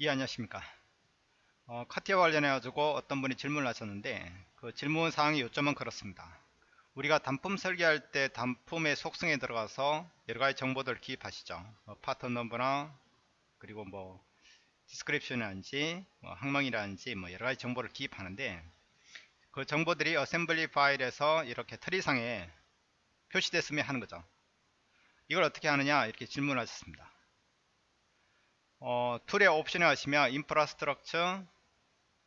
예 안녕하십니까? 어, CATIA 관련해 가지고 어떤 분이 질문을 하셨는데 그 질문 사항의 요점은 그렇습니다. 우리가 단품 설계할 때 단품의 속성에 들어가서 여러가지 정보들을 기입하시죠. 뭐, part number나 그리고 뭐 description이라든지 뭐 항목이라든지 뭐 여러가지 정보를 기입하는데 그 정보들이 assembly 파일에서 이렇게 tree상에 표시됐으면 하는 거죠. 이걸 어떻게 하느냐 이렇게 질문하셨습니다 어, tool의 옵션에 가시면 infrastructure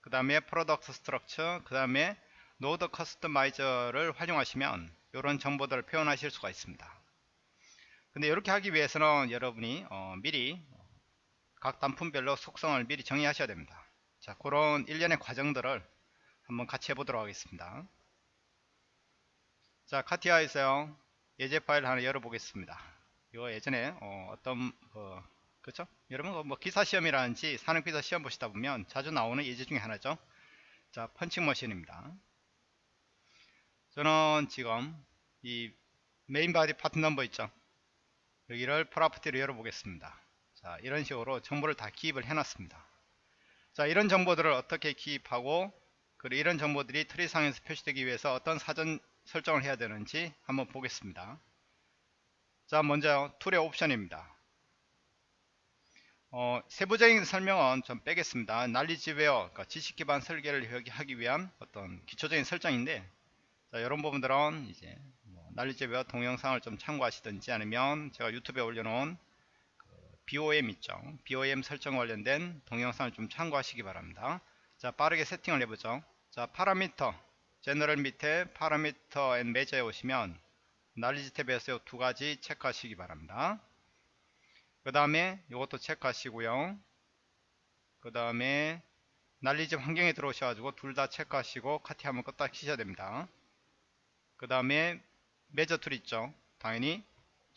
그 다음에 product structure 그 다음에 node customizer를 활용하시면 이런 정보들을 표현하실 수가 있습니다. 근데 이렇게 하기 위해서는 여러분이 어, 미리 각 단품별로 속성을 미리 정의하셔야 됩니다. 자 그런 일련의 과정들을 한번 같이 해보도록 하겠습니다. 자 CATIA에서 예제 파일 하나 열어보겠습니다. 이거 예전에 어, 떤 어, 그렇죠? 여러분 뭐 기사 시험이라든지 산업 기사 시험 보시다 보면 자주 나오는 예제 중에 하나죠. 자, punching machine입니다. 저는 지금 이 main body part number 있죠. 여기를 property로 열어보겠습니다. 자, 이런 식으로 정보를 다 기입을 해놨습니다. 자, 이런 정보들을 어떻게 기입하고 그리고 이런 정보들이 tree상에서 표시되기 위해서 어떤 사전 설정을 해야 되는지 한번 보겠습니다. 자, 먼저 tool의 옵션입니다. 어, 세부적인 설명은 좀 빼겠습니다. 난리지웨어, 그러니까 지식기반 설계를 하기 위한 어떤 기초적인 설정인데, 자, 이런 부분들은 이제 뭐 난리지웨어 동영상을 좀 참고하시든지 아니면 제가 유튜브에 올려놓은 그 BOM 있죠. BOM 설정 관련된 동영상을 좀 참고하시기 바랍니다. 자, 빠르게 세팅을 해보죠. 자, parameter, general 밑에 parameter and measure에 오시면 knowledge tab에서 두 가지 체크하시기 바랍니다. 그 다음에 이것도 체크하시고요. 그 다음에 knowledge 환경에 들어오셔가지고 둘 다 체크하시고 CATIA 한번 껐다 키셔야 됩니다. 그 다음에 measure tool 있죠? 당연히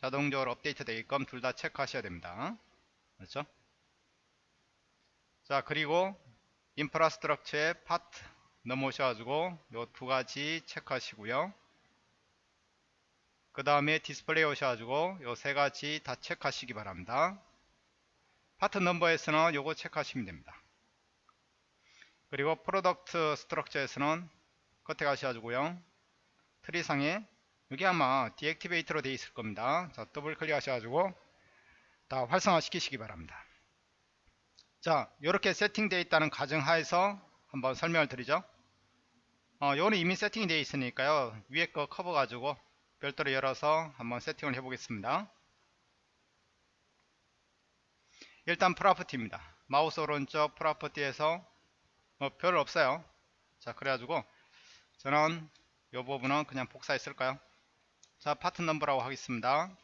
자동적으로 업데이트 되게끔 둘 다 체크하셔야 됩니다. 그렇죠? 자 그리고 infrastructure의 part 넘어오셔가지고 요두 가지 체크하시고요 그 다음에 디스플레이 오셔가지고 요 세 가지 다 체크하시기 바랍니다. part number에서는 요거 체크하시면 됩니다. 그리고 product structure에서는 끝에 가셔가지고요. tree상에 여기 아마 deactivate로 되어 있을 겁니다. 자 더블 클릭 하셔가지고 다 활성화 시키시기 바랍니다. 자 이렇게 세팅되어 있다는 가정하에서 한번 설명을 드리죠. 어, 요는 이미 세팅이 되어 있으니까요. 위에 거 커버 가지고 별도로 열어서 한번 세팅을 해 보겠습니다. 일단 property입니다. 마우스 오른쪽 property에서 뭐 별 없어요. 자 그래가지고 저는 이 부분은 그냥 복사했을까요? 자 part number라고 하겠습니다.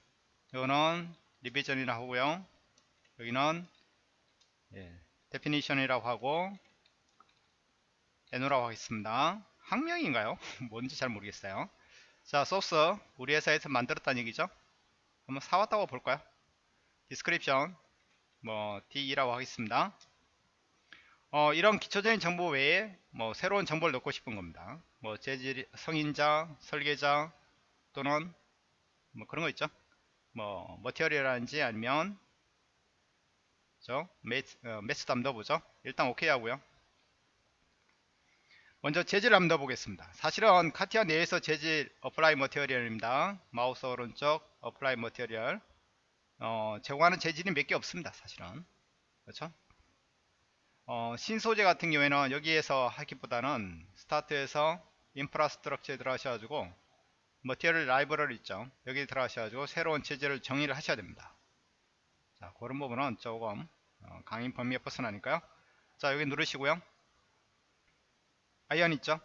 이거는 revision이라고 하고요. 여기는 예, definition이라고 하고 에노라고 하겠습니다. 학명인가요? 뭔지 잘 모르겠어요 자 소스 우리 회사에서 만들었다는 얘기죠? 한번 사왔다고 볼까요? description 뭐 D2라고 하겠습니다. 어, 이런 기초적인 정보 외에 뭐 새로운 정보를 넣고 싶은 겁니다. 뭐 재질 승인자 설계자 또는 뭐 그런 거 있죠? 뭐 material이라든지 아니면 저 mass, 어, 보죠? 일단 오케이 하고요 먼저 재질 한번 넣어보겠습니다. 사실은 CATIA 내에서 재질 apply material입니다. 마우스 오른쪽 apply material 어, 제공하는 재질이 몇 개 없습니다. 사실은 그렇죠? 어, 신소재 같은 경우에는 여기에서 하기보다는 스타트에서 Infrastructure에 들어가셔가지고 Material Library 있죠. 여기 들어가셔가지고 새로운 재질을 정의를 하셔야 됩니다. 자, 그런 부분은 조금 어, 강의 범위에 벗어나니까요. 자, 여기 누르시고요. Iron 있죠?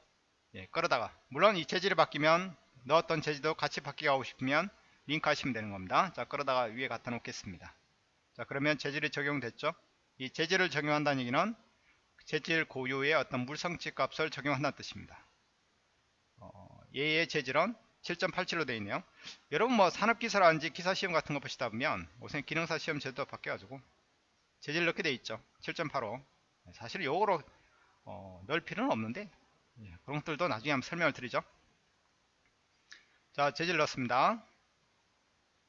예, 끌어다가 물론 이 재질이 바뀌면 넣었던 재질도 같이 바뀌게 하고 싶으면 링크 하시면 되는 겁니다. 자 끌어다가 위에 갖다 놓겠습니다. 자 그러면 재질이 적용됐죠? 이 재질을 적용한다는 얘기는 재질 고유의 어떤 물성치 값을 적용한다는 뜻입니다. 어, 얘의 재질은 7.87로 되어 있네요. 여러분 뭐 산업기사라든지 기사시험 같은 거 보시다 보면 우선 기능사 시험 제도 바뀌어가지고 재질 넣게 되어 있죠. 7.85 사실 요거로 어, 넣을 필요는 없는데 예, 그런 것들도 나중에 한번 설명을 드리죠 자 재질 넣습니다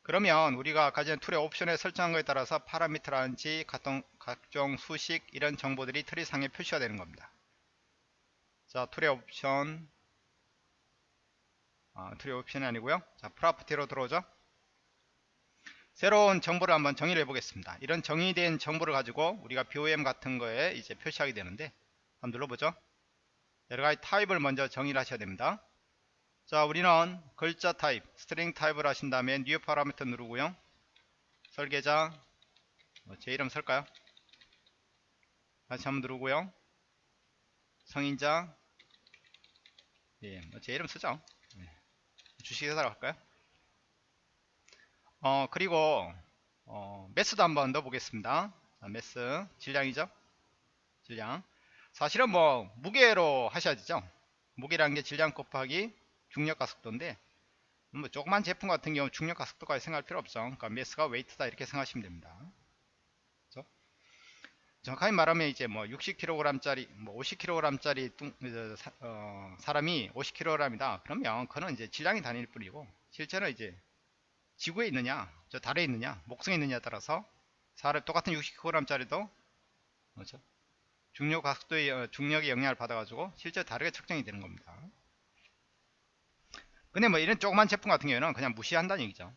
그러면 우리가 가진 Tool의 옵션에 설정한 것에 따라서 parameter라든지 각종, 각종 수식 이런 정보들이 트리 상에 표시가 되는 겁니다. 자 Tool의 옵션 아, Tool의 옵션이 아니고요. 자 property로 들어오죠. 새로운 정보를 한번 정의를 해보겠습니다. 이런 정의된 정보를 가지고 우리가 BOM 같은 거에 이제 표시하게 되는데 한번 눌러보죠. 여러가지 타입을 먼저 정의를 하셔야 됩니다. 자 우리는 글자 타입 string 타입을 하신 다음에 new parameter 누르고요. 설계자 뭐 제 이름 쓸까요? 다시 한번 누르고요. 승인자 예, 뭐 제 이름 쓰죠. 예. 주식회사로 할까요? 어 그리고 어, mass도 한번 넣어 보겠습니다. 자, 매스 질량이죠? 질량 사실은 뭐 무게로 하셔야 되죠 무게라는 게 질량 곱하기 중력 가 속도인데 뭐 조그만 제품 같은 경우 중력 가 속도까지 생각할 필요 없죠 그러니까 매스가 웨이트다 이렇게 생각하시면 됩니다 그렇죠? 정확하게 말하면 이제 뭐 60kg 짜리 뭐 50kg 짜리 뚱, 어, 사람이 50kg이다 그러면 그는 이제 질량이 다닐 뿐이고 실제로 이제 지구에 있느냐 저 달에 있느냐 목성에 있느냐에 따라서 사람 똑같은 60kg 짜리도 그렇죠? 중력 가속도의 어, 중력의 영향을 받아가지고 실제 다르게 측정이 되는 겁니다. 근데 뭐 이런 조그만 제품 같은 경우에는 그냥 무시한다는 얘기죠.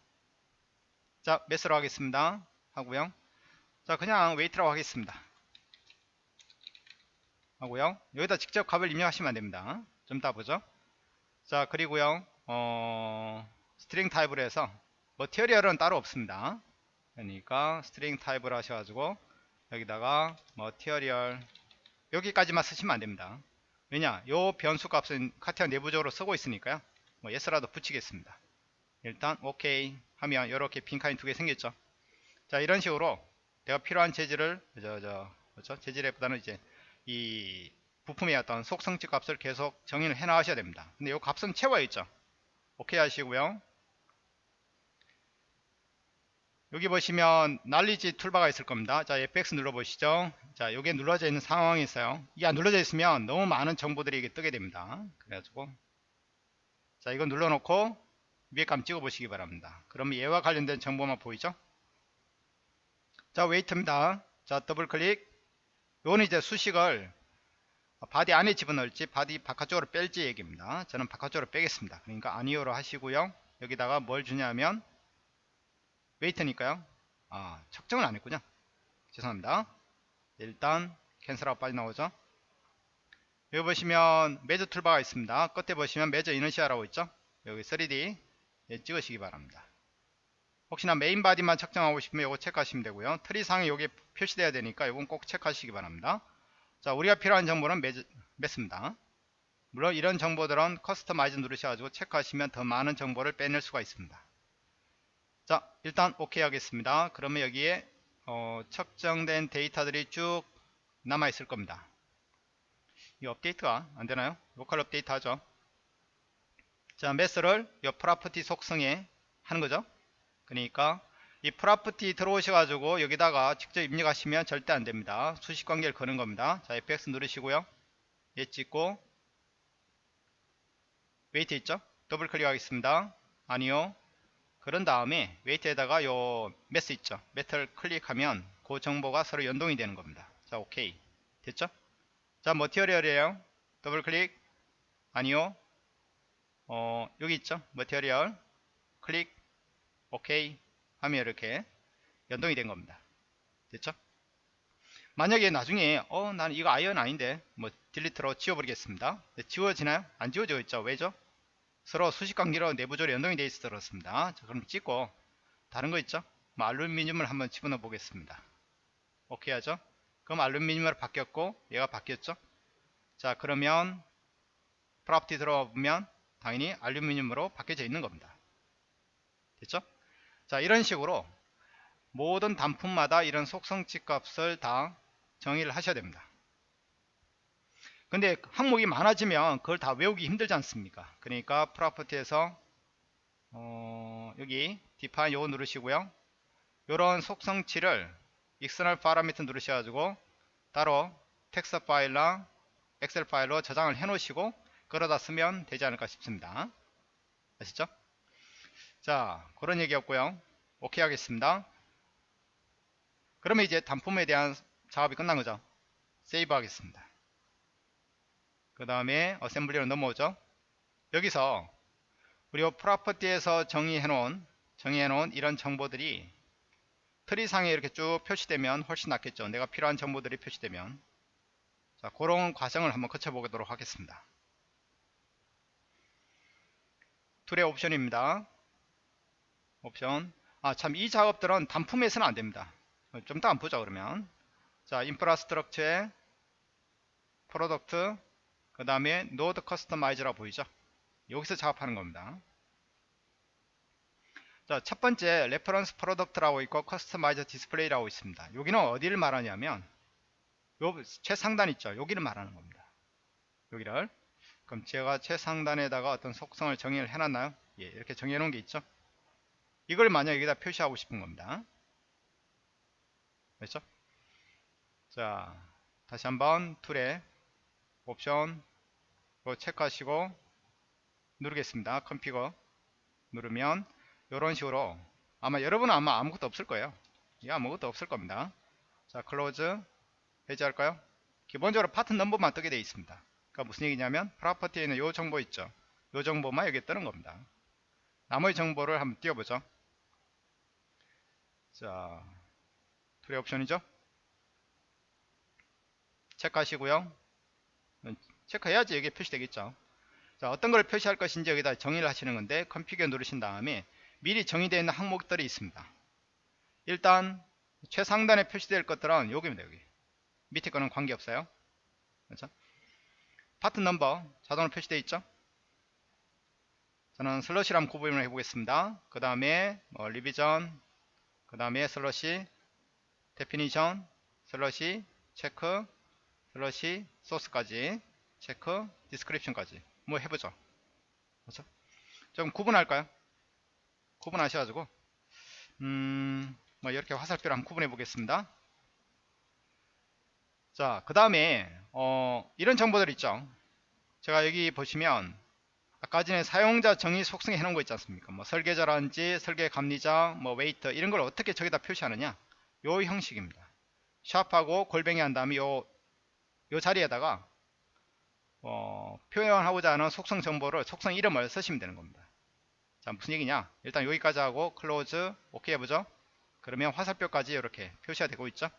자, mass로 하겠습니다. 하고요. 자, 그냥 weight라고 하겠습니다. 하고요. 여기다 직접 값을 입력하시면 안됩니다. 좀 이따 보죠. 자, 그리고요. 어, string 타입으로 해서 material은 따로 없습니다. 그러니까 string 타입을 하셔가지고 여기다가 material 여기까지만 쓰시면 안됩니다. 왜냐? 요 변수 값은 CATIA 내부적으로 쓰고 있으니까요. 뭐 S라도 붙이겠습니다. 일단 오케이 하면 이렇게 빈칸이 두 개 생겼죠. 자 이런 식으로 내가 필요한 재질을 저 저 그렇죠? 재질에 보다는 이제 이 부품의 어떤 속성치 값을 계속 정의를 해 나가셔야 됩니다. 근데 이 값은 채워 있죠. 오케이 하시고요. 여기 보시면 날리지 툴바가 있을 겁니다. 자, FX 눌러보시죠. 자, 여기에 눌러져 있는 상황이 있어요. 이게 안 눌러져 있으면 너무 많은 정보들이 이게 뜨게 됩니다. 그래가지고 자 이거 눌러놓고 위에 감 찍어 보시기 바랍니다 그러면 얘와 관련된 정보만 보이죠 자 weight입니다 자 더블 클릭 요거는 이제 수식을 body 안에 집어넣을지 body 바깥쪽으로 뺄지 얘기입니다 저는 바깥쪽으로 빼겠습니다 그러니까 아니오로 하시고요 여기다가 뭘 주냐면 weight니까요 아 측정을 안 했군요 죄송합니다 일단 cancel하고 빨리 나오죠 여기 보시면 Measure toolbar가 있습니다. 끝에 보시면 Measure Inertia라고 있죠. 여기 3D 예, 찍으시기 바랍니다. 혹시나 main body만 측정하고 싶으면 이거 체크하시면 되고요. 트리 상에 여기 표시되어야 되니까 이건 꼭 체크하시기 바랍니다. 자, 우리가 필요한 정보는 measure, mass입니다. 물론 이런 정보들은 customize 누르셔가지고 체크하시면 더 많은 정보를 빼낼 수가 있습니다. 자, 일단 오케이 하겠습니다. 그러면 여기에 어, 측정된 데이터들이 쭉 남아 있을 겁니다. 이 업데이트가 안되나요? local update 하죠. 자, mass를 이 property 속성에 하는 거죠. 그러니까 이 property 들어오셔 가지고 여기다가 직접 입력하시면 절대 안됩니다. 수식 관계를 거는 겁니다. 자, FX 누르시고요. 얘 찍고 weight 있죠? 더블 클릭하겠습니다. 아니요. 그런 다음에 weight에다가 요 mass 있죠? mass를 클릭하면 그 정보가 서로 연동이 되는 겁니다. 자, 오케이. 됐죠? 자 material이에요? 더블 클릭. 아니요. 어 여기 있죠? material. 클릭. 오케이. 하면 이렇게 연동이 된 겁니다. 됐죠? 만약에 나중에 어 나는 이거 iron 아닌데 뭐 delete로 지워버리겠습니다. 네, 지워지나요? 안 지워져 있죠? 왜죠 서로 수식관계로 내부적으로 연동이 되어 있어 그렇습니다. 자 그럼 찍고 다른 거 있죠? 뭐 알루미늄을 한번 집어넣어 보겠습니다. 오케이 하죠? 그럼 알루미늄으로 바뀌었고 얘가 바뀌었죠? 자 그러면 프로퍼티 들어가 보면 당연히 알루미늄으로 바뀌어져 있는 겁니다. 됐죠? 자 이런 식으로 모든 단품마다 이런 속성치 값을 다 정의를 하셔야 됩니다 근데 항목이 많아지면 그걸 다 외우기 힘들지 않습니까? 그러니까 프로퍼티에서 어, 여기 define 요거 누르시고요. 요런 속성치를 external parameter 누르셔 가지고 따로 텍스트 파일랑 엑셀 파일로 저장을 해 놓으시고 그러다 쓰면 되지 않을까 싶습니다. 아시죠? 자 그런 얘기였고요. 오케이 하겠습니다. 그러면 이제 단품에 대한 작업이 끝난 거죠. save 하겠습니다 그 다음에 assembly로 넘어오죠. 여기서 우리 property에서 정의해 놓은 정의해 놓은 이런 정보들이 tree상에 이렇게 쭉 표시되면 훨씬 낫겠죠. 내가 필요한 정보들이 표시되면. 자 그런 과정을 한번 거쳐 보도록 하겠습니다. Tool의 옵션입니다. 옵션. 아 참 이 작업들은 단품에서는 안됩니다. 좀 이따 한번 보자 그러면. 자 Infrastructure에 Product 그 다음에 Node Customize라 보이죠 여기서 작업하는 겁니다 자, 첫 번째 Reference Product라고 있고 Customized Display라고 있습니다. 여기는 어디를 말하냐면 요 최상단 있죠. 여기를 말하는 겁니다. 여기를 그럼 제가 최상단에다가 어떤 속성을 정의를 해놨나요? 예, 이렇게 정의해 놓은 게 있죠. 이걸 만약 여기다 표시하고 싶은 겁니다. 됐죠? 자, 다시 한번 tool에 옵션 체크하시고 누르겠습니다. configure 누르면 이런 식으로 아마 여러분은 아마 아무것도 없을 거예요. 이 아무것도 없을 겁니다. 자 close 해제할까요? 기본적으로 파트 넘버만 뜨게 되어 있습니다. 그러니까 무슨 얘기냐면 property에 있는 이 정보 있죠. 이 정보만 여기에 뜨는 겁니다. 나머지 정보를 한번 띄워보죠. 자 tool의 옵션이죠? 체크하시고요 체크해야지 여기에 표시되겠죠 자 어떤 걸 표시할 것인지 여기다 정의를 하시는 건데 configure 누르신 다음에 미리 정의되어 있는 항목들이 있습니다. 일단 최상단에 표시될 것들은 여기입니다. 여기 밑에 거는 관계없어요. 그렇죠? 파트 넘버 자동으로 표시되어 있죠. 저는 slash랑 구분을 해보겠습니다. 그 다음에 뭐 revision 그 다음에 slash definition slash 체크 slash 소스까지 체크 description까지 뭐 해보죠. 그렇죠? 좀 구분할까요? 구분하셔가지고 음, 뭐 이렇게 화살표를 한번 구분해 보겠습니다. 자, 그 다음에 어, 이런 정보들 있죠. 제가 여기 보시면 아까 전에 사용자 정의 속성에 해놓은 거 있지 않습니까? 뭐 설계자라든지 설계 감리자, 뭐 weight 이런 걸 어떻게 저기다 표시하느냐? 요 형식입니다. 샵하고 골뱅이 한 다음에 요, 요 자리에다가 어, 표현하고자 하는 속성 정보를 속성 이름을 쓰시면 되는 겁니다. 자 무슨 얘기냐? 일단 여기까지 하고 close 오케이 해보죠. 그러면 화살표까지 이렇게 표시가 되고 있죠?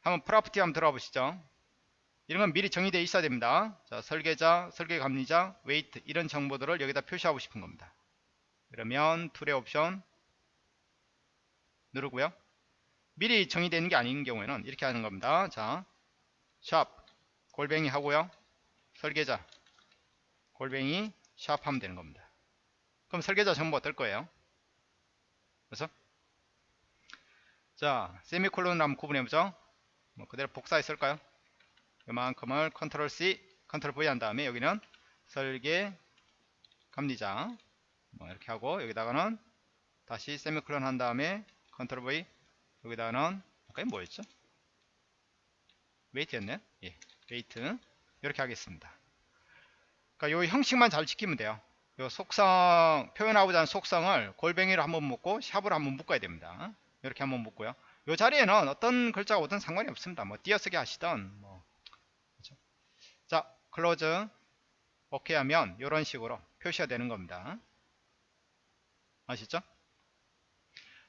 한번 property 한번 들어가 보시죠. 이런 건 미리 정의되어 있어야 됩니다. 자 설계자 설계 감리자 weight 이런 정보들을 여기다 표시하고 싶은 겁니다. 그러면 tool의 옵션 누르고요. 미리 정의되는 게 아닌 경우에는 이렇게 하는 겁니다. 자 샵 골뱅이 하고요 설계자 골뱅이 샵 하면 되는 겁니다. 그럼 설계자 정보가 뜰 거예요. 그래서 자 세미콜론을 한번 구분해보죠. 뭐 그대로 복사했을까요? 이만큼을 컨트롤 C, 컨트롤 V 한 다음에 여기는 설계 감리자 뭐 이렇게 하고 여기다가는 다시 세미콜론 한 다음에 컨트롤 V 여기다가는 아까 뭐였죠? weight였네? 예, weight 이렇게 하겠습니다. 그러니까 이 형식만 잘 지키면 돼요. 요 속성 표현하고자 하는 속성을 골뱅이로 한번 묶고 샵으로 한번 묶어야 됩니다. 이렇게 한번 묶고요. 이 자리에는 어떤 글자가 오든 상관이 없습니다. 뭐 띄어쓰기 하시던 뭐 그렇죠? 자 close 오케이 하면 이런 식으로 표시가 되는 겁니다. 아시죠?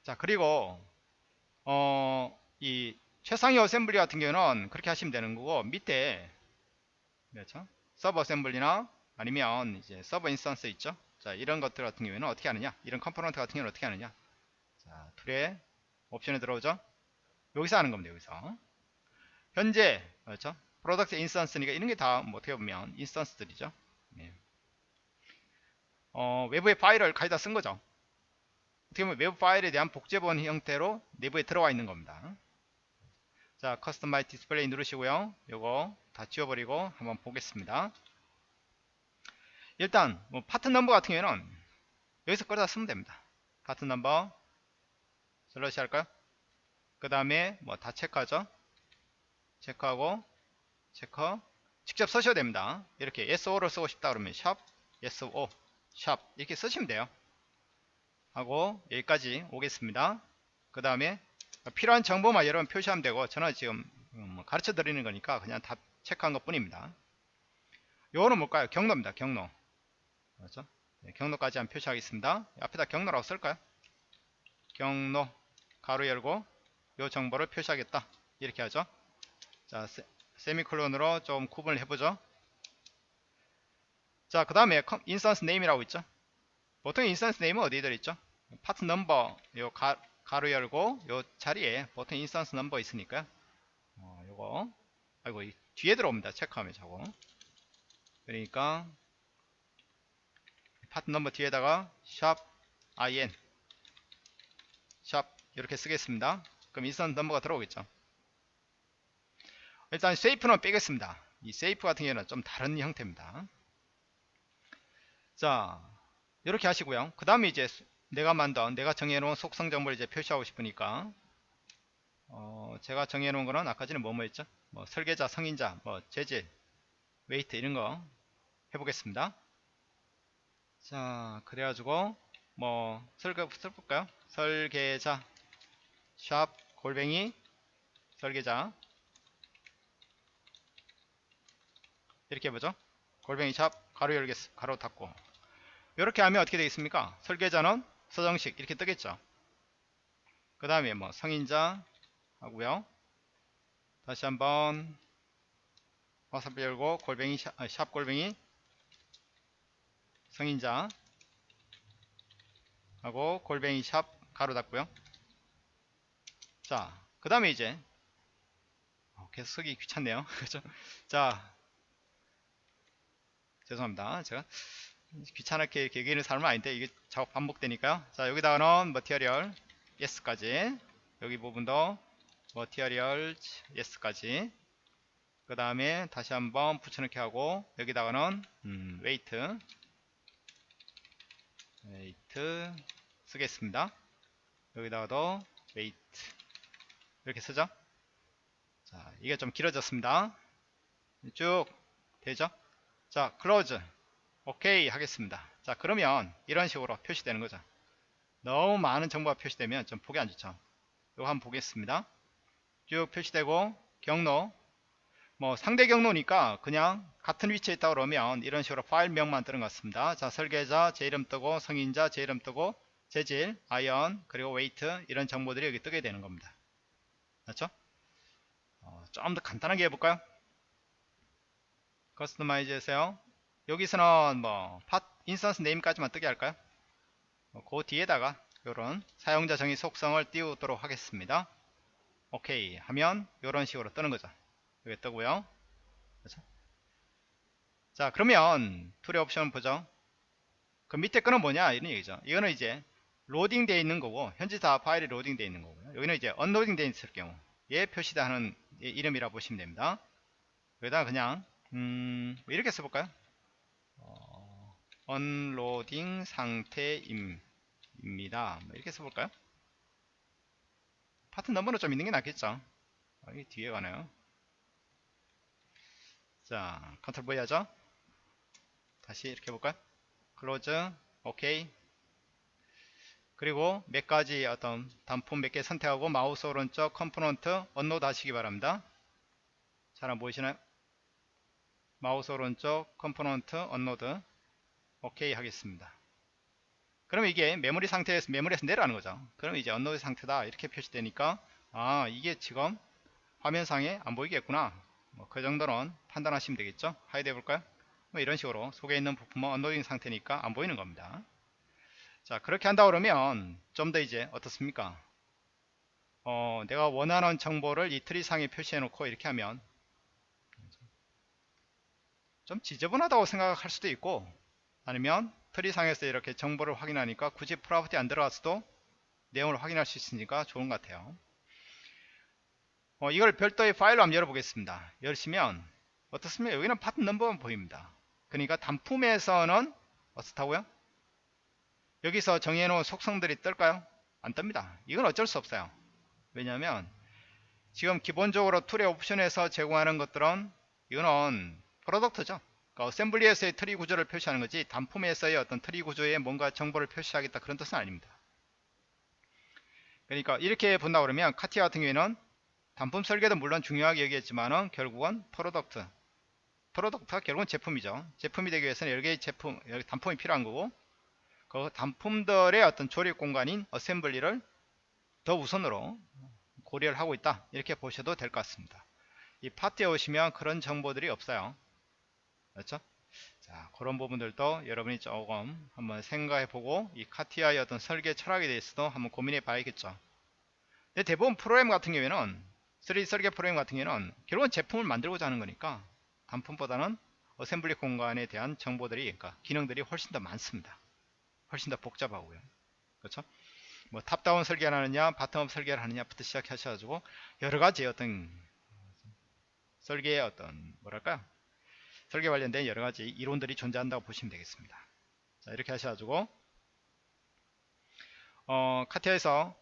자 그리고 어, 이 최상위 assembly 같은 경우는 그렇게 하시면 되는 거고 밑에 그렇죠? sub assembly나 아니면 이제 sub instance 있죠? 자 이런 것들 같은 경우에는 어떻게 하느냐? 이런 component 같은 경우는 어떻게 하느냐? 자 tool에 옵션에 들어오죠? 여기서 하는 겁니다 여기서. 현재 그렇죠 product instance니까 이런 게다 뭐 어떻게 보면 instance들이죠? 네. 어, 외부의 파일을 가져다 쓴 거죠. 어떻게 보면 외부 파일에 대한 복제본 형태로 내부에 들어와 있는 겁니다 자 customize 디스플레이 누르시고요 요거 다 지워버리고 한번 보겠습니다 일단 뭐 파트 넘버 같은 경우에는 여기서 끌어다 쓰면 됩니다. 파트 넘버 slash 할까요? 그 다음에 뭐 다 체크하죠. 체크하고 체크 직접 쓰셔도 됩니다. 이렇게 SO를 쓰고 싶다 그러면 샵 SO 샵 이렇게 쓰시면 돼요. 하고 여기까지 오겠습니다. 그 다음에 필요한 정보만 여러분 표시하면 되고 저는 지금 뭐 가르쳐 드리는 거니까 그냥 다 체크한 것 뿐입니다. 요거는 뭘까요? 경로입니다. 경로. 그렇죠? 네, 경로까지 한번 표시하겠습니다. 앞에다 경로라고 쓸까요? 경로 가로 열고 요 정보를 표시하겠다. 이렇게 하죠. 자, 세, 세미콜론으로 좀 구분을 해보죠. 자, 그 다음에 instance name이라고 있죠. 보통 instance name은 어디에 들어있죠? 파트 넘버 요 가, 가로 열고 요 자리에 보통 instance 넘버 있으니까 어, 요거 아이고 뒤에 들어옵니다. 체크하면 저거 그러니까 파트 넘버 뒤에다가 샵 in 샵 이렇게 쓰겠습니다. 그럼 instance 넘버가 들어오겠죠. 일단 shape는 빼겠습니다. 이 shape 같은 경우는 좀 다른 형태입니다. 자 이렇게 하시고요. 그 다음에 이제 내가 만든 내가 정해놓은 속성 정보를 이제 표시하고 싶으니까 어, 제가 정해놓은 거는 아까 전에 뭐뭐 했죠? 뭐 설계자, 성인자, 뭐 재질, 웨이트 이런 거 해보겠습니다. 자 그래가지고 뭐 설계 써볼까요? 설계자 샵 골뱅이 설계자 이렇게 해보죠. 골뱅이 샵 가로 열겠 가로 닫고 이렇게 하면 어떻게 되겠습니까? 설계자는 서정식 이렇게 뜨겠죠. 그 다음에 뭐 성인자 하고요. 다시 한번 와사비 열고 골뱅이 샵, 아, 샵 골뱅이 성인자 하고 골뱅이 샵 가로 닫고요. 자, 그 다음에 이제 어, 계속 쓰기 귀찮네요. 그죠? 자, 죄송합니다. 제가 귀찮게 이렇게 얘기하는 사람은 아닌데 이게 작업 반복되니까요. 자, 여기다가는 material yes까지 여기 부분도 material yes까지 그 다음에 다시 한번 붙여넣기 하고 여기다가는 음, weight weight 쓰겠습니다. 여기다가도 weight 이렇게 쓰죠. 자, 이게 좀 길어졌습니다. 쭉 되죠? 자, close. 오케이 하겠습니다. 자, 그러면 이런 식으로 표시되는 거죠. 너무 많은 정보가 표시되면 좀 보기 안 좋죠. 이거 한번 보겠습니다. 쭉 표시되고 경로 뭐 상대 경로니까 그냥 같은 위치에 있다 그러면 이런 식으로 파일명만 뜨는 것 같습니다. 자, 설계자 제 이름 뜨고 승인자 제 이름 뜨고 재질, iron, 그리고 weight 이런 정보들이 여기 뜨게 되는 겁니다. 그렇죠? 어, 좀 더 간단하게 해볼까요? customize 해서요. 여기서는 뭐, part, instance name까지만 뜨게 할까요? 어, 그 뒤에다가 이런 사용자 정의 속성을 띄우도록 하겠습니다. 오케이 하면 이런 식으로 뜨는 거죠. 여기 뜨고요. 그렇죠? 자 그러면 tool의 옵션 보죠. 그 밑에 거는 뭐냐 이런 얘기죠. 이거는 이제 로딩 되어 있는 거고 현재 다 파일이 로딩 되어 있는 거고요. 여기는 이제 unloading 되어 있을 경우 얘 표시하는 이름이라 보시면 됩니다. 여기다가 그냥 음, 이렇게 써볼까요? 어, unloading 상태입니다. 뭐 이렇게 써볼까요? part number는 좀 있는 게 낫겠죠? 어, 이 뒤에 가네요. 자, control V 하죠? 다시 이렇게 해볼까요? close, 오케이. 그리고 몇 가지 어떤 단품 몇 개 선택하고 마우스 오른쪽 component unload 하시기 바랍니다. 잘 안 보이시나요? 마우스 오른쪽 component unload 오케이 하겠습니다. 그럼 이게 메모리 상태에서 메모리에서 내려가는 거죠. 그럼 이제 unload 상태다 이렇게 표시되니까 아 이게 지금 화면상에 안 보이겠구나. 뭐 그 정도는 판단하시면 되겠죠. hide 해볼까요? 뭐 이런 식으로 속에 있는 부품은 unloading 상태니까 안 보이는 겁니다. 자 그렇게 한다 그러면 좀 더 이제 어떻습니까? 어, 내가 원하는 정보를 이 트리 상에 표시해 놓고 이렇게 하면 좀 지저분하다고 생각할 수도 있고 아니면 트리상에서 이렇게 정보를 확인하니까 굳이 property 안 들어갔어도 내용을 확인할 수 있으니까 좋은 것 같아요 어, 이걸 별도의 파일로 한번 열어보겠습니다 열시면 어떻습니까 여기는 part number만 보입니다 그러니까 단품에서는 어떻다고요 여기서 정해놓은 속성들이 뜰까요? 안 뜹니다. 이건 어쩔 수 없어요. 왜냐하면 지금 기본적으로 tool의 옵션에서 제공하는 것들은 이거는 product죠. 그러니까 assembly에서의 트리 구조를 표시하는 거지 단품에서의 어떤 트리 구조에 뭔가 정보를 표시하겠다 그런 뜻은 아닙니다. 그러니까 이렇게 본다 그러면 카티아 같은 경우에는 단품 설계도 물론 중요하게 여기겠지만은 결국은 product product가 결국은 제품이죠. 제품이 되기 위해서는 여러 개의 제품 여러 단품이 필요한 거고 그 단품들의 어떤 조립 공간인 assembly를 더 우선으로 고려를 하고 있다. 이렇게 보셔도 될 것 같습니다. 이 파트에 오시면 그런 정보들이 없어요 그렇죠? 자 그런 부분들도 여러분이 조금 한번 생각해 보고 이 카티아의 어떤 설계 철학에 대해서도 한번 고민해 봐야겠죠. 근데 대부분 프로그램 같은 경우에는 3D 설계 프로그램 같은 경우에는 결국은 제품을 만들고자 하는 거니까 단품보다는 assembly 공간에 대한 정보들이 그러니까 기능들이 훨씬 더 많습니다. 훨씬 더 복잡하고요. 그렇죠? 뭐 top-down 설계를 하느냐 bottom-up 설계를 하느냐부터 시작하셔가지고 여러 가지 어떤 설계의 어떤 뭐랄까요 설계 관련된 여러가지 이론들이 존재한다고 보시면 되겠습니다 자 이렇게 하셔가지고 어 카티아에서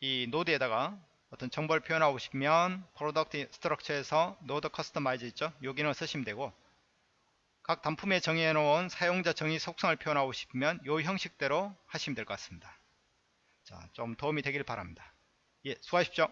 이 노드에다가 어떤 정보를 표현하고 싶으면 product structure에서 node customize 있죠 여기는 쓰시면 되고 각 단품에 정의해 놓은 사용자 정의 속성을 표현하고 싶으면 이 형식대로 하시면 될 것 같습니다 자, 좀 도움이 되길 바랍니다. 예, 수고하십시오.